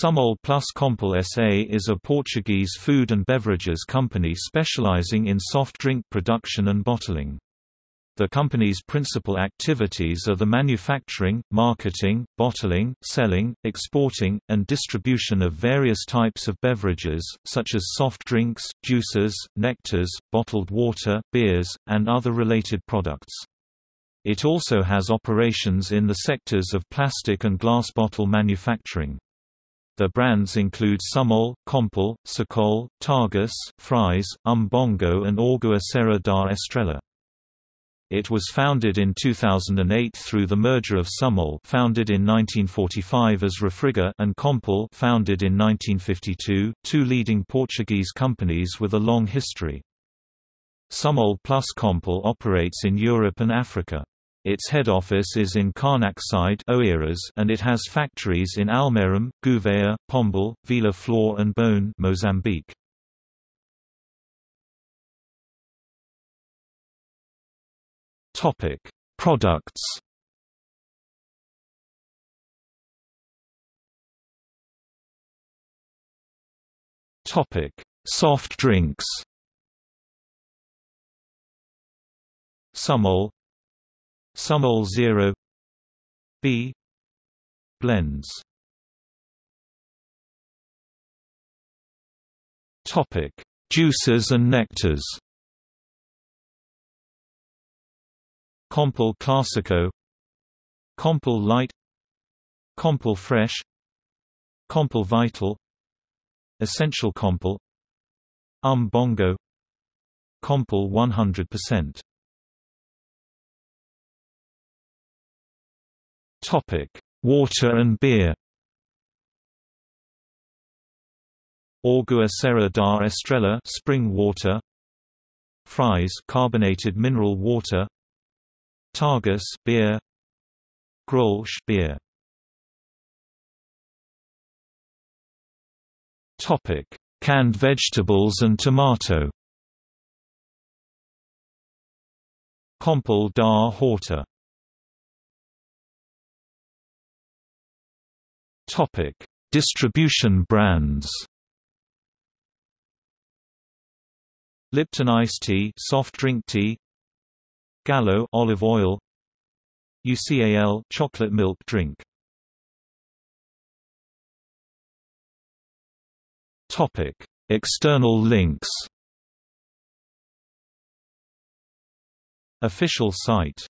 Sumol plus Compal SA is a Portuguese food and beverages company specializing in soft drink production and bottling. The company's principal activities are the manufacturing, marketing, bottling, selling, exporting, and distribution of various types of beverages, such as soft drinks, juices, nectars, bottled water, beers, and other related products. It also has operations in the sectors of plastic and glass bottle manufacturing. The brands include Sumol, Compal, Sacol, Tagus, Frize, Umbongo and Água Serra da Estrela. It was founded in 2008 through the merger of Sumol founded in 1945 as Refrigor and Compal founded in 1952, two leading Portuguese companies with a long history. Sumol plus Compal operates in Europe and Africa. Its head office is in Oeiras and it has factories in Almeirim, Gouveia, Pombal, Vila Flor and Boane Mozambique. Topic: Products. Topic: Soft drinks. Sumol Sumol Zero B blends. Topic: Juices and nectars. Compal Classico. Compal Light. Compal Fresh. Compal Vital. Essential Compal. Um Bongo Compal 100% Topic: Water and beer. Água Serra da Estrela spring water. Frize carbonated mineral water. Tagus beer. Grolsch beer. Topic: Canned vegetables and tomato. Compal da Horta Topic: Distribution brands. Lipton iced tea, soft drink tea. Gallo olive oil. UCAL chocolate milk drink. Topic: External links. Official site